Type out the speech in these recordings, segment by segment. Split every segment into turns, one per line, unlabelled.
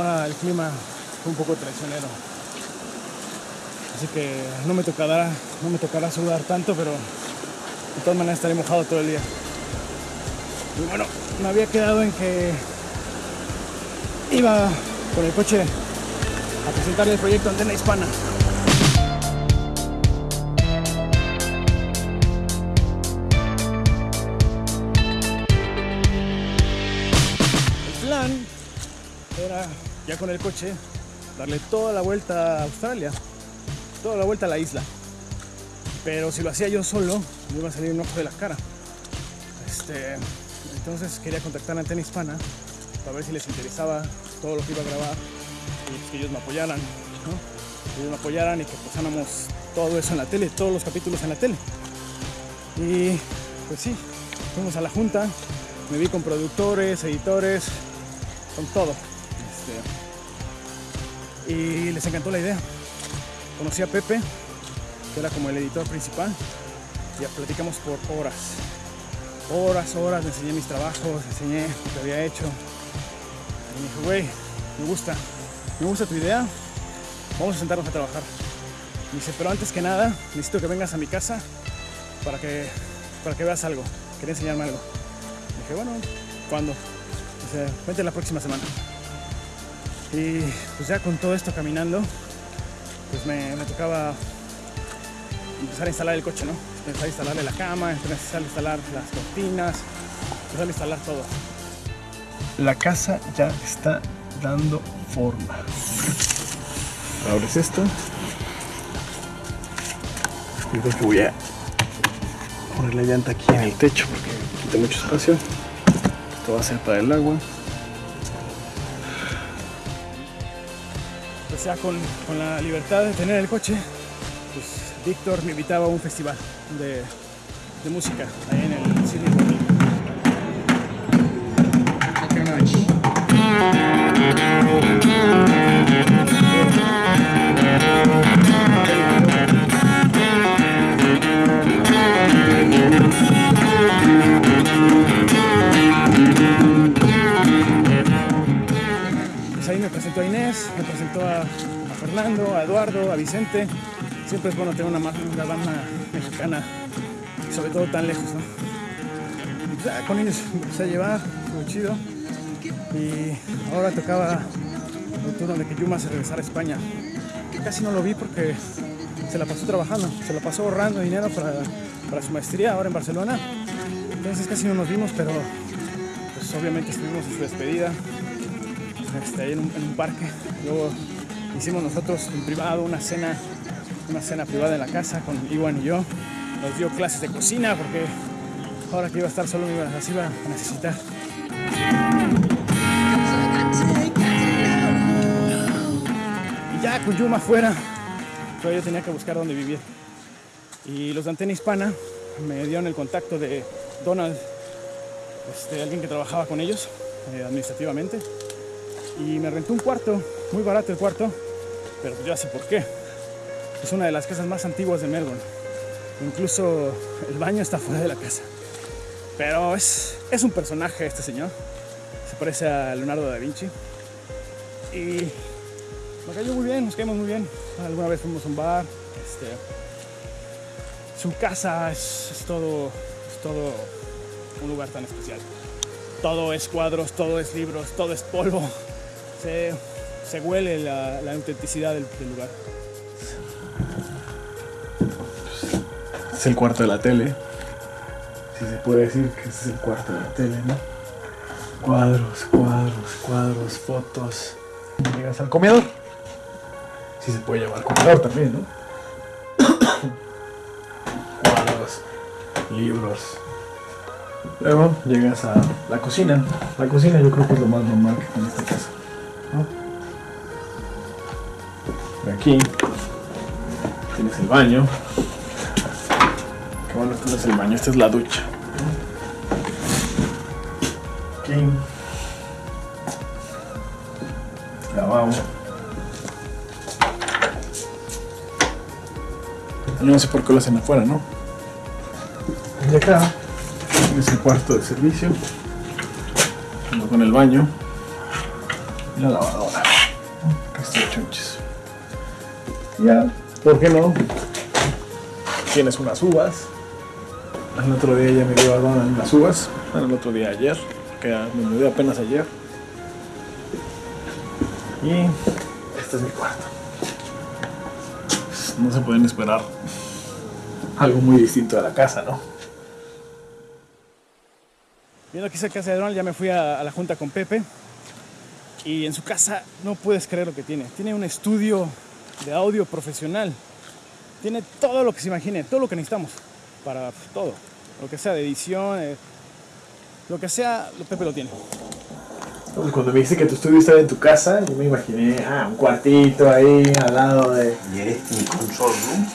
ahora el clima fue un poco traicionero. Así que no me tocará, no me tocará sudar tanto, pero de todas maneras estaré mojado todo el día. Y bueno, me había quedado en que iba con el coche a presentar el proyecto Antena Hispana. El plan era, ya con el coche, darle toda la vuelta a Australia, toda la vuelta a la isla. Pero si lo hacía yo solo, me iba a salir un ojo de la cara. Este, entonces quería contactar a Antena Hispana para ver si les interesaba todo lo que iba a grabar y pues que ellos me apoyaran. Que ellos me apoyaran y que pasáramos todo eso en la tele, todos los capítulos en la tele. Y pues sí, fuimos a la junta, me vi con productores, editores, con todo. Este, y les encantó la idea. Conocí a Pepe, que era como el editor principal, y ya platicamos por horas. Horas, horas, le enseñé mis trabajos, enseñé lo que había hecho. Y me dijo, güey, me gusta, me gusta tu idea, vamos a sentarnos a trabajar. Dice, pero antes que nada, necesito que vengas a mi casa para que, para que veas algo. Quería enseñarme algo. dije, bueno, ¿cuándo? Dice, vente la próxima semana. Y pues ya con todo esto caminando, pues me, tocaba empezar a instalar el coche, ¿no? Empezar a instalarle la cama, empezar a instalar las cortinas, empezar a instalar todo. La casa ya está dando forma. Abres esto. Yo creo voy a poner la llanta aquí en el techo porque quita mucho espacio. Esto va a ser para el agua. Ya con, con la libertad de tener el coche, pues Víctor me invitaba a un festival de, de música ahí en el Sydney World. Pues presentó a Inés, me presentó a, Fernando, a Eduardo, a Vicente. Siempre es bueno tener una, una banda mexicana, sobre todo tan lejos, pues ya con ellos empecé a llevar, muy chido. Y ahora tocaba el turno de que Yuma se regresara a España. Casi no lo vi porque se la pasó trabajando, se la pasó ahorrando dinero para, para su maestría ahora en Barcelona. Entonces casi no nos vimos, pero pues obviamente estuvimos en su despedida, este, ahí en un, parque. Luego hicimos nosotros en privado una cena, una cena privada en la casa con Iwan y yo. Nos dio clases de cocina porque ahora que iba a estar solo me iba, las iba a necesitar. Y ya con Yuma afuera, pero tenía que buscar dónde vivir. Y los de Antena Hispana me dieron el contacto de Donald, este, alguien que trabajaba con ellos eh, administrativamente. Y me rentó un cuarto, muy barato el cuarto, pero yo ya sé por qué. Es una de las casas más antiguas de Melbourne. Incluso el baño está fuera de la casa. Pero es, es un personaje este señor. Se parece a Leonardo da Vinci. Y me cayó muy bien, nos caímos muy bien. Alguna vez fuimos a un bar. Este, su casa es todo, es todo un lugar tan especial. Todo es cuadros, todo es libros, todo es polvo. Se, se huele la, la autenticidad del, lugar. Es el cuarto de la tele. Si se puede decir que es el cuarto de la tele, ¿no? Cuadros, cuadros, cuadros, fotos. Llegas al comedor. Si se puede llamar comedor también, ¿no? cuadros, libros. Luego llegas a la cocina. La cocina yo creo que es lo más normal que tiene esta casa. ¿No? Aquí tienes el baño. Qué bueno, este no es el baño, esta es la ducha. Aquí. Lavabo. No sé por qué lo hacen afuera, ¿no? Y acá tienes el cuarto de servicio. junto con el baño.
La lavadora. Está chunches. Ya, ¿por qué no? Tienes unas uvas. El otro día ya me llevaron las uvas. El otro día ayer, que me mudé apenas ayer. Y este es mi cuarto. No se pueden esperar algo muy distinto de la casa, ¿no?
Viendo hice casa de Donald, ya me fui a la junta con Pepe. Y en su casa no puedes creer lo que tiene. Tiene un estudio de audio profesional. Tiene todo lo que se imagine, todo lo que necesitamos para todo. Lo que sea de edición, eh, lo que sea, Pepe lo tiene.
Cuando me dice que tu estudio estaba en tu casa, yo me imaginé, ah, un cuartito ahí al lado de.
Y eres un control room.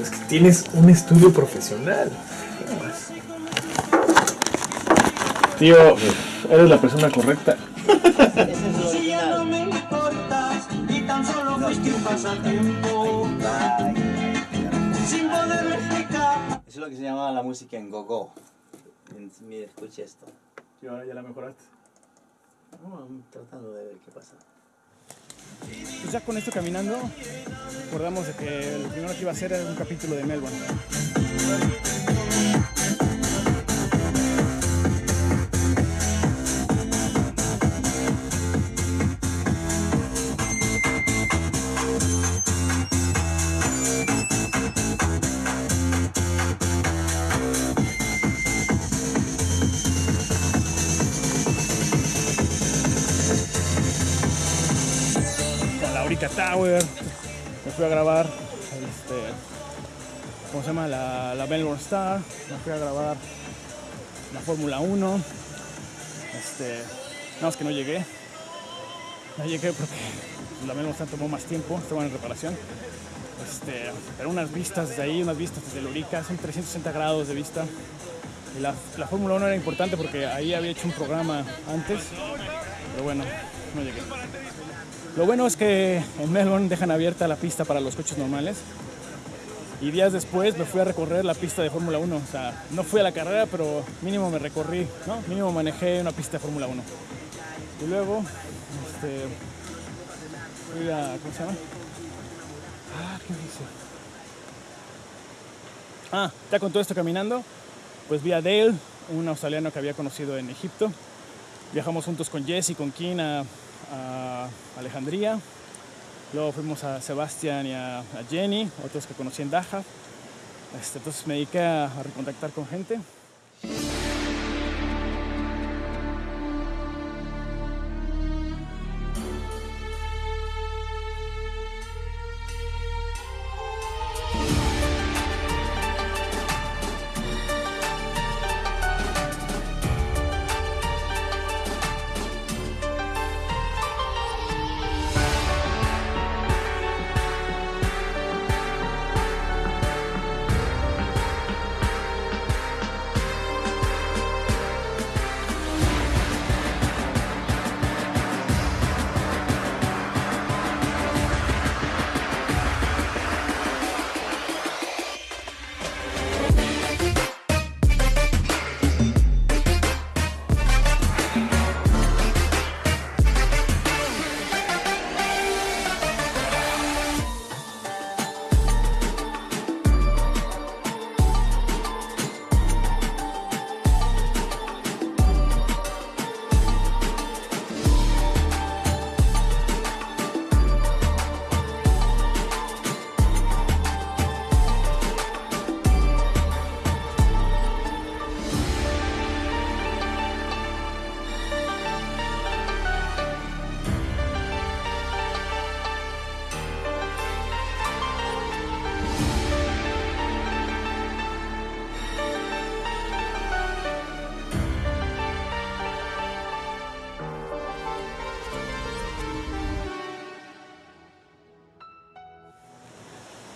Es que tienes un estudio profesional. ¿Qué más? Tío, eres la persona correcta.
Si ya no me importas y tan solo fuiste un pasatiempo sin poderme explicar.
Eso es lo que se llama la música en go-go. Mira, escucha esto.
Y ahora ya la mejoraste.
I'm tratando de ver qué pasa.
Pues ya con esto caminando, acordamos de que lo primero que iba a hacer era un capítulo de Melbourne. Me fui a grabar, este, ¿cómo se llama? La, la Melbourne Star. Me fui a grabar la Fórmula 1. Este, nada más que no llegué. No llegué porque la Melbourne Star tomó más tiempo, estaba en reparación. Este, pero unas vistas desde ahí, unas vistas desde la Aurica, son 360 grados de vista. Y la, la Fórmula 1 era importante porque ahí había hecho un programa antes, pero bueno, no llegué. Lo bueno es que en Melbourne dejan abierta la pista para los coches normales. Y días después me fui a recorrer la pista de Fórmula 1. O sea, no fui a la carrera, pero mínimo me recorrí, ¿no? Mínimo manejé una pista de Fórmula 1. Y luego, este, fui a, ¿cómo se llama? Ah, ¿qué dice? Ah, ya con todo esto caminando, pues vi a Dale, un australiano que había conocido en Egipto. Viajamos juntos con Jesse con Kim a, Alejandría. Luego fuimos a Sebastián y a, Jenny, otros que conocí en Daja. Este, entonces me dediqué a recontactar con gente.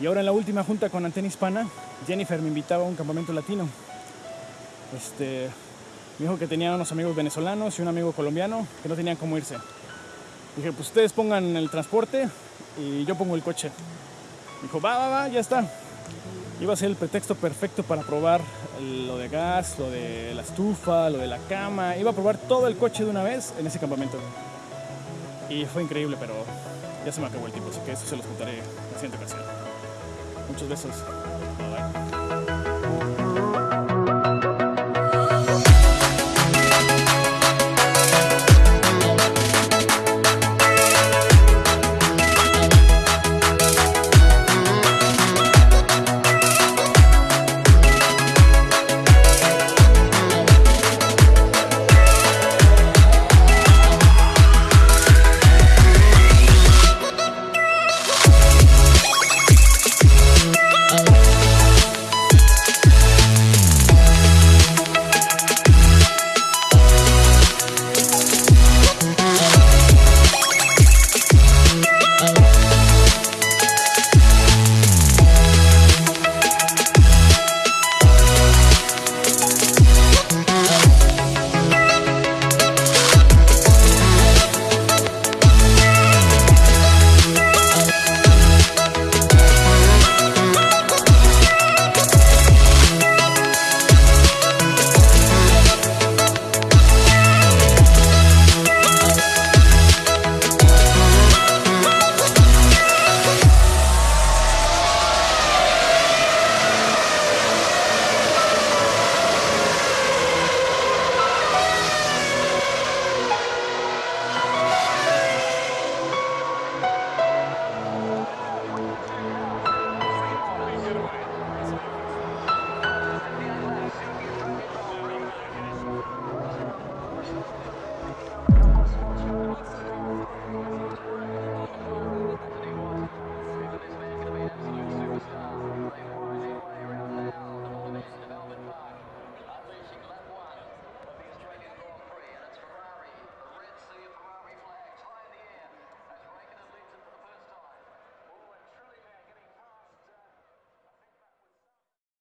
Y ahora en la última junta con Antena Hispana, Jennifer me invitaba a un campamento latino. Este, me dijo que tenía unos amigos venezolanos y un amigo colombiano que no tenían cómo irse. Dije, pues ustedes pongan el transporte y yo pongo el coche. Dijo, va, va, va, ya está. Iba a ser el pretexto perfecto para probar lo de gas, lo de la estufa, lo de la cama. Iba a probar todo el coche de una vez en ese campamento. Y fue increíble, pero ya se me acabó el tiempo, así que eso se los contaré en la siguiente ocasión. Besos. Bye.